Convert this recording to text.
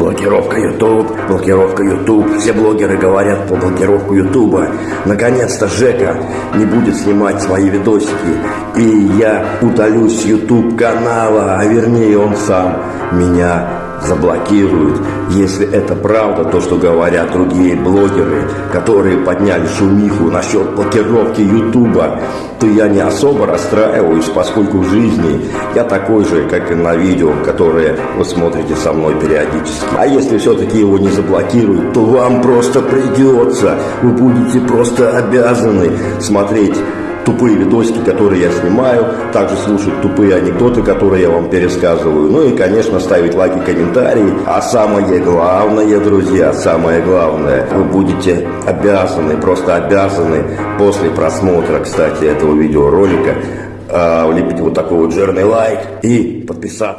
Блокировка YouTube, блокировка YouTube. Все блогеры говорят по блокировку YouTube. Наконец-то Жека не будет снимать свои видосики. И я удалюсь с YouTube канала, а вернее он сам меня заблокируют. Если это правда, то, что говорят другие блогеры, которые подняли шумиху насчет блокировки Ютуба, то я не особо расстраиваюсь, поскольку в жизни я такой же, как и на видео, которые вы смотрите со мной периодически. А если все-таки его не заблокируют, то вам просто придется, вы будете просто обязаны смотреть тупые видосики, которые я снимаю, также слушать тупые анекдоты, которые я вам пересказываю, ну и, конечно, ставить лайки, комментарии. А самое главное, друзья, самое главное, вы будете обязаны, просто обязаны после просмотра, кстати, этого видеоролика, э, влепить вот такой вот жирный лайк и подписаться.